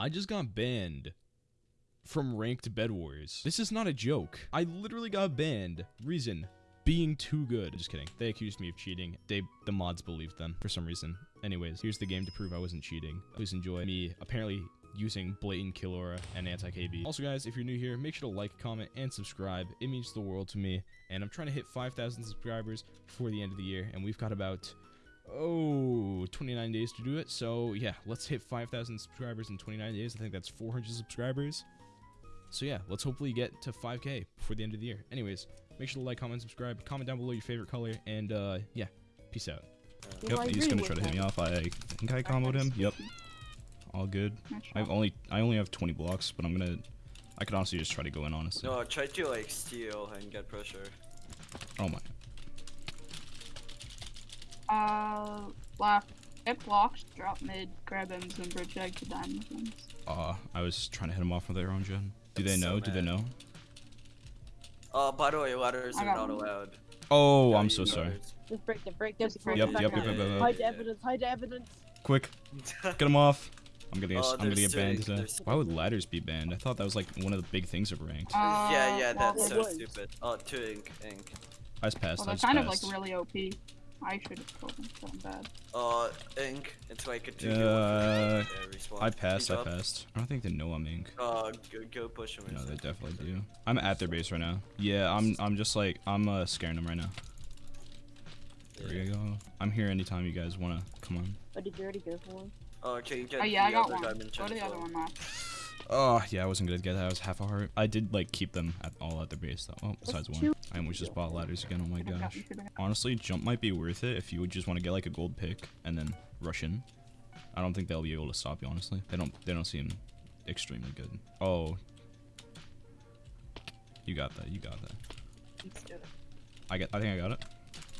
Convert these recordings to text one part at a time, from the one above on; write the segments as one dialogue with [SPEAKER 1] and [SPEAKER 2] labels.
[SPEAKER 1] I just got banned from ranked Bed Wars. This is not a joke. I literally got banned. Reason being too good. Just kidding. They accused me of cheating. They the mods believed them for some reason. Anyways, here's the game to prove I wasn't cheating. Please enjoy me apparently using blatant kill aura and anti-KB. Also guys, if you're new here, make sure to like, comment, and subscribe. It means the world to me. And I'm trying to hit 5,000 subscribers before the end of the year. And we've got about oh 29 days to do it so yeah let's hit 5000 subscribers in 29 days i think that's 400 subscribers so yeah let's hopefully get to 5k before the end of the year anyways make sure to like comment subscribe comment down below your favorite color and uh yeah peace out
[SPEAKER 2] Yep,
[SPEAKER 3] I
[SPEAKER 2] he's
[SPEAKER 3] agree
[SPEAKER 2] gonna try to hit me off. I think I comboed him. Yep, all good. I've only I only have 20 blocks, but I'm gonna. I could honestly just try to go in honestly.
[SPEAKER 4] No, try to like steal and get pressure.
[SPEAKER 2] Oh my.
[SPEAKER 3] Uh, left. Hit blocks, drop mid, grab M's and bridge egg to diamond ones.
[SPEAKER 2] Uh, I was trying to hit him off with their own gen. Do
[SPEAKER 4] I'm
[SPEAKER 2] they
[SPEAKER 4] so
[SPEAKER 2] know? Do they
[SPEAKER 4] mad.
[SPEAKER 2] know?
[SPEAKER 4] Uh, by the way, ladders are not allowed.
[SPEAKER 2] Oh,
[SPEAKER 4] Yeah,
[SPEAKER 2] I'm so sorry.
[SPEAKER 4] ladders.
[SPEAKER 5] Just break it, break this.
[SPEAKER 3] Yep,
[SPEAKER 5] break
[SPEAKER 2] Yep,
[SPEAKER 5] it.
[SPEAKER 2] yep, yep, yep, yep.
[SPEAKER 5] Hide evidence, hide evidence.
[SPEAKER 2] Quick, get him off. I'm gonna get,
[SPEAKER 4] Oh,
[SPEAKER 2] I'm gonna get banned
[SPEAKER 4] sick,
[SPEAKER 2] today.
[SPEAKER 4] sick.
[SPEAKER 2] Why would ladders be banned? I thought that was like one of the big things of ranked.
[SPEAKER 3] Uh,
[SPEAKER 4] yeah, yeah, that's
[SPEAKER 5] it
[SPEAKER 4] so stupid. Oh, two ink, ink.
[SPEAKER 2] I just passed.
[SPEAKER 3] Well,
[SPEAKER 2] I
[SPEAKER 3] they're
[SPEAKER 2] just
[SPEAKER 3] kind of like really OP. I should have killed them so bad.
[SPEAKER 4] Uh, ink. It's like a two
[SPEAKER 2] Uh,
[SPEAKER 4] kill. Yeah, respawn.
[SPEAKER 2] I passed.
[SPEAKER 4] He's
[SPEAKER 2] I
[SPEAKER 4] up.
[SPEAKER 2] passed. I don't think they know I'm ink.
[SPEAKER 4] Uh, go, go push him.
[SPEAKER 2] No, they definitely do. I'm at their base right now. Yeah, I'm. I'm just like I'm uh, scaring them right now. There
[SPEAKER 4] Yeah.
[SPEAKER 2] we go. I'm here anytime you guys wanna come on.
[SPEAKER 5] Oh, did you already go for one?
[SPEAKER 4] Oh, okay, you get
[SPEAKER 3] Oh yeah, I got
[SPEAKER 4] other
[SPEAKER 3] one.
[SPEAKER 4] diamond
[SPEAKER 3] Go
[SPEAKER 4] gen
[SPEAKER 3] to the other one now.
[SPEAKER 2] Oh yeah, I wasn't gonna get that. I was half a heart. I did like keep them at all at their base though. Oh, besides one. I almost just bought ladders again. Oh my gosh.
[SPEAKER 3] gotten- should've gotten-
[SPEAKER 2] Honestly, jump might be worth it if you would just want to get like a gold pick and then rush in. I don't think they'll be able to stop you. Honestly, they don't. They don't seem extremely good. Oh, you got that. You got that. I get. I think I got it.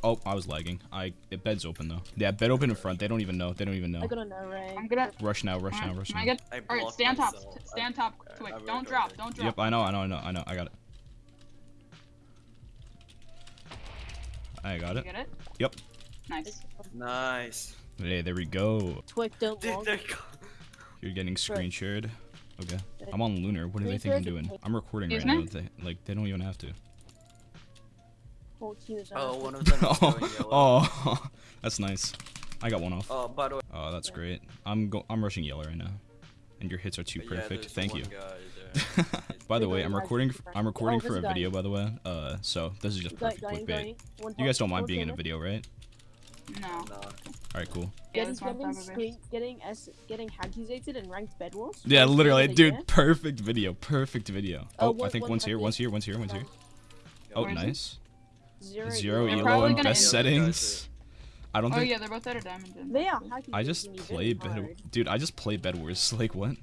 [SPEAKER 2] Oh, I was lagging. I it bed's open though. Yeah, bed open in front. They don't even know. They don't even know.
[SPEAKER 5] I'm gonna no right?
[SPEAKER 3] I'm gonna.
[SPEAKER 2] Rush now. Rush now.
[SPEAKER 3] Alright,
[SPEAKER 2] Rush
[SPEAKER 3] can I
[SPEAKER 2] now.
[SPEAKER 3] get?
[SPEAKER 4] I
[SPEAKER 3] Alright, stand top.
[SPEAKER 4] myself.
[SPEAKER 3] st- Stand top.
[SPEAKER 4] Okay,
[SPEAKER 3] Quick. Don't drop.
[SPEAKER 4] there.
[SPEAKER 3] Don't drop.
[SPEAKER 2] Yep, I know. I know. I know. I know. I got it. I got
[SPEAKER 3] You
[SPEAKER 2] it.
[SPEAKER 3] get it?
[SPEAKER 2] Yep.
[SPEAKER 3] Nice.
[SPEAKER 4] Nice.
[SPEAKER 2] Hey, there we go.
[SPEAKER 5] Twick don't
[SPEAKER 4] Dude,
[SPEAKER 5] long.
[SPEAKER 4] there you go.
[SPEAKER 2] You're getting screen shared. Okay. I'm on Lunar. What do they think I'm doing? I'm recording right now. They, like, they don't even have to.
[SPEAKER 5] 14 is
[SPEAKER 4] Oh,
[SPEAKER 5] on.
[SPEAKER 4] of them is going
[SPEAKER 2] oh,
[SPEAKER 4] yellow.
[SPEAKER 2] oh, that's nice. I got one off.
[SPEAKER 4] Oh, by the way.
[SPEAKER 2] Oh, that's great. I'm go I'm rushing yellow right now, and your hits are too
[SPEAKER 4] yeah,
[SPEAKER 2] perfect.
[SPEAKER 4] there's
[SPEAKER 2] Thank you. by the way, I'm recording.
[SPEAKER 5] are.
[SPEAKER 2] I'm recording
[SPEAKER 5] Oh,
[SPEAKER 2] for a
[SPEAKER 5] guy.
[SPEAKER 2] video, by the way. Uh, so this is just
[SPEAKER 5] Guy-
[SPEAKER 2] perfect
[SPEAKER 5] guy-
[SPEAKER 2] clickbait.
[SPEAKER 5] guy.
[SPEAKER 2] You guys don't mind being in a video, right?
[SPEAKER 3] No.
[SPEAKER 2] All right, cool.
[SPEAKER 3] Yeah,
[SPEAKER 5] Getting,
[SPEAKER 3] this
[SPEAKER 5] getting,
[SPEAKER 3] top
[SPEAKER 5] screen, getting, S, getting accusated and ranked bed wars.
[SPEAKER 2] Yeah, literally,
[SPEAKER 5] game of the
[SPEAKER 2] dude.
[SPEAKER 5] year.
[SPEAKER 2] Perfect video. Perfect video.
[SPEAKER 5] Oh,
[SPEAKER 2] Oh, I
[SPEAKER 5] one-
[SPEAKER 2] think
[SPEAKER 5] one
[SPEAKER 2] one's here.
[SPEAKER 5] copy.
[SPEAKER 2] One's here. One's here. One's here. Oh,
[SPEAKER 3] Where is he?
[SPEAKER 2] nice.
[SPEAKER 5] Zero,
[SPEAKER 2] Zero
[SPEAKER 3] They're
[SPEAKER 2] elo
[SPEAKER 3] probably
[SPEAKER 2] and best settings. I don't
[SPEAKER 3] Oh
[SPEAKER 2] think.
[SPEAKER 3] Oh yeah, they're both at a diamond. gen.
[SPEAKER 5] They are.
[SPEAKER 2] I just play bed. Dude, I just play Bed Wars. Like what?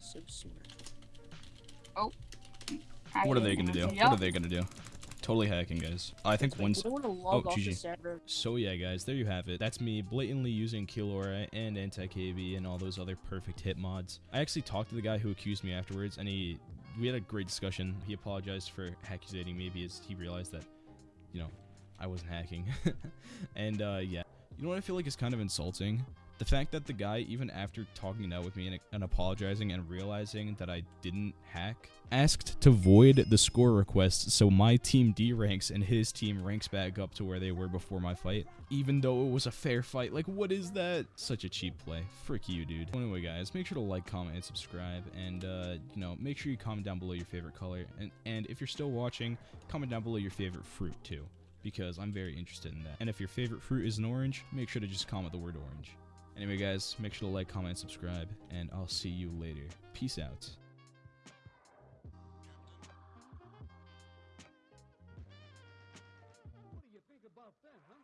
[SPEAKER 5] So smart.
[SPEAKER 2] What are they gonna do?
[SPEAKER 3] Yep.
[SPEAKER 2] What are they gonna do? Totally hacking, guys. I think
[SPEAKER 5] Wait,
[SPEAKER 2] one's.
[SPEAKER 5] We don't want to log
[SPEAKER 2] Oh,
[SPEAKER 5] off
[SPEAKER 2] GG.
[SPEAKER 1] So yeah, guys, there you have it. That's me blatantly using Kill Aura and Anti-KB and all those other perfect hit mods. I actually talked to the guy who accused me afterwards, and he we had a great discussion. He apologized for accusating me because he realized that, you know, I wasn't hacking. and uh, yeah, you know what I feel like is kind of insulting? The fact that the guy, even after talking it out with me and, and apologizing and realizing that I didn't hack, asked to void the score request so my team D ranks and his team ranks back up to where they were before my fight, even though it was a fair fight. Like, what is that? Such a cheap play. Frick you, dude. Anyway, guys, make sure to like, comment, and subscribe, and uh, you know, make sure you comment down below your favorite color, and and if you're still watching, comment down below your favorite fruit too, because I'm very interested in that. And if your favorite fruit is an orange, make sure to just comment the word orange. Anyway, guys, make sure to like, comment, and subscribe, and I'll see you later. Peace out. What do you think about that, huh?